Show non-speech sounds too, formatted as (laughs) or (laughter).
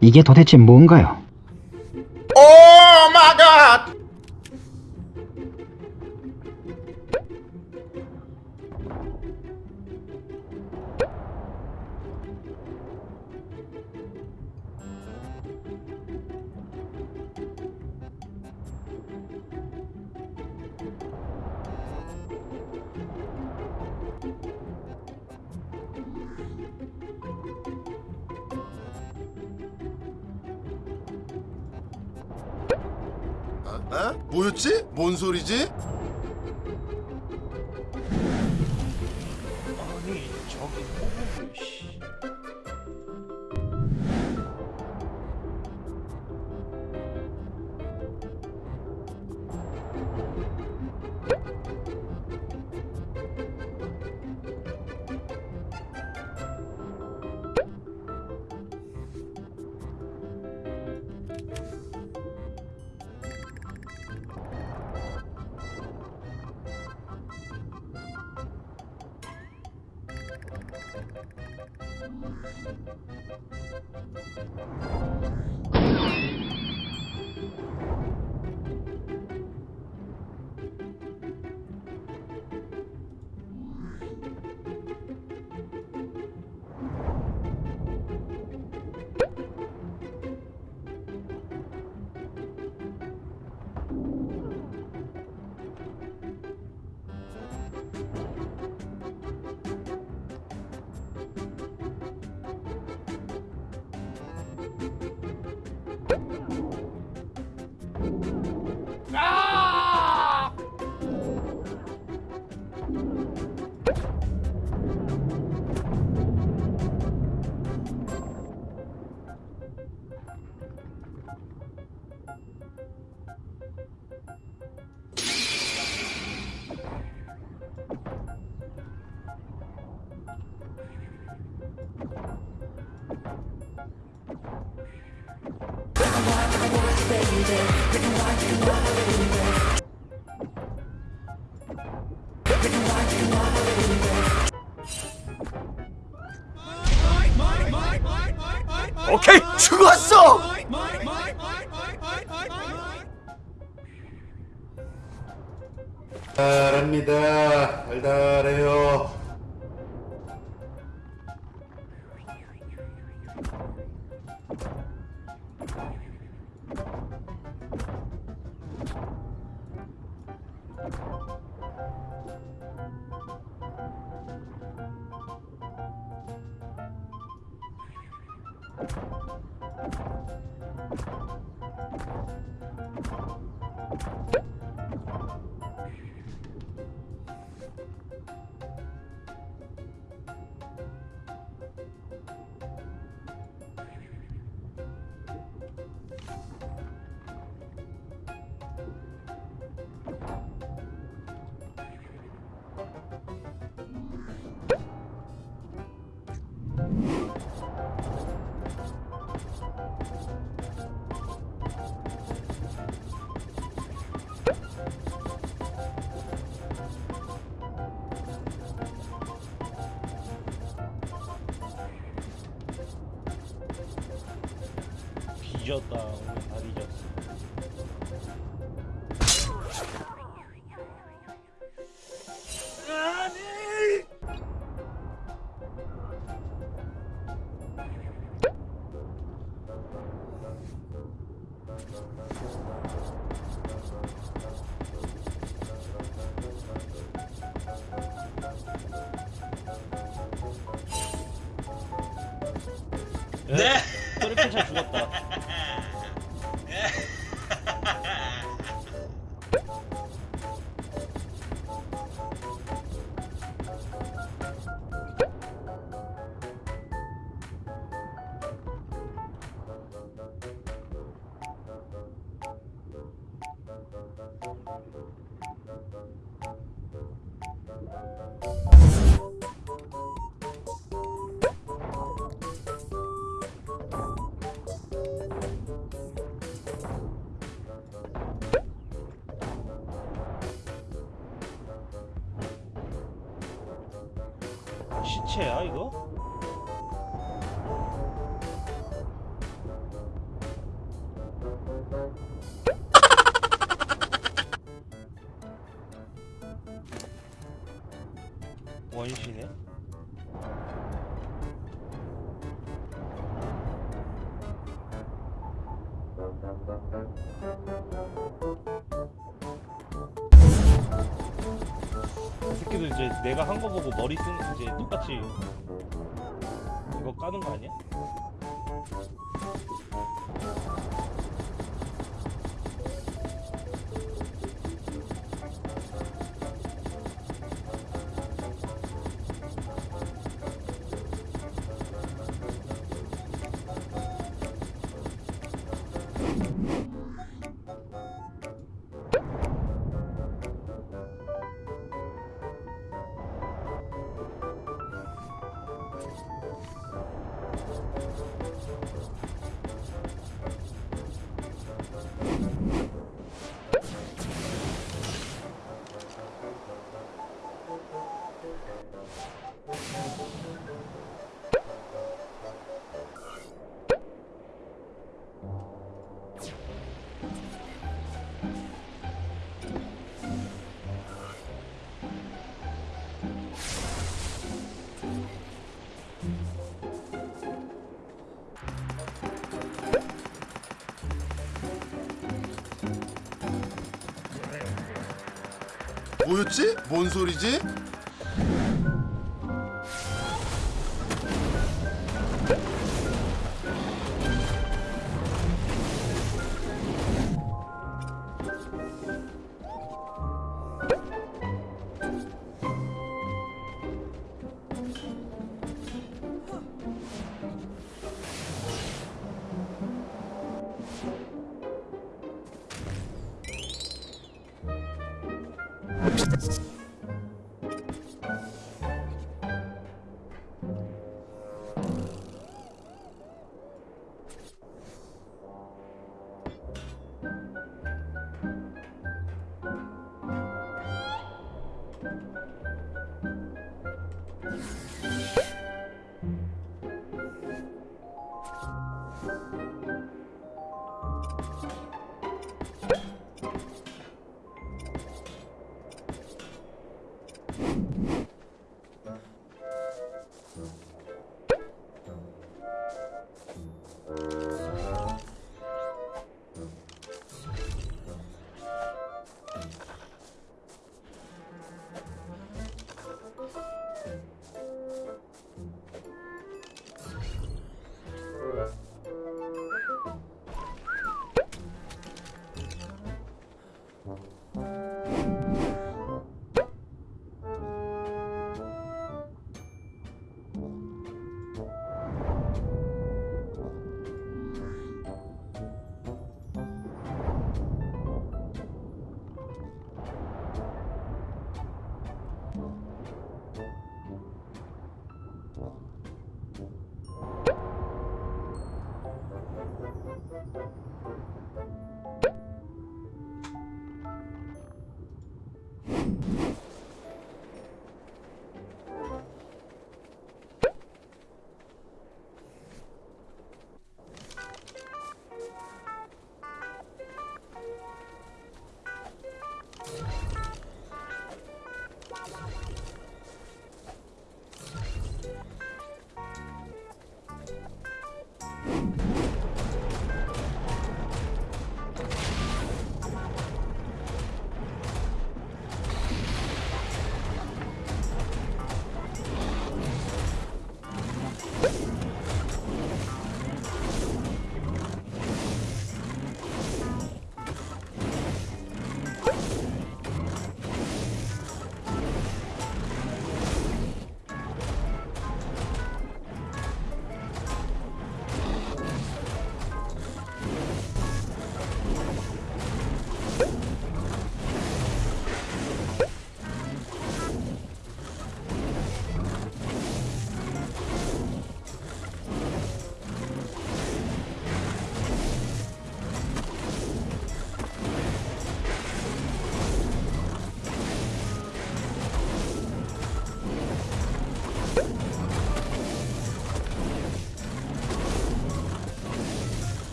이게 도대체 뭔가요? 어? 어? 뭐였지? 뭔 소리지? Thank you. 오케이 죽었어! 달달합니다 달달해요 뒤졌다. 오늘 다 뒤졌어. 네. 트리플차 죽었다 시체야 이거? (laughs) 원시네 새끼들 이제 내가 한 거 보고 머리 쓰는 이제 똑같이 이거 까는 거 아니야? 뭐였지? 뭔 소리지?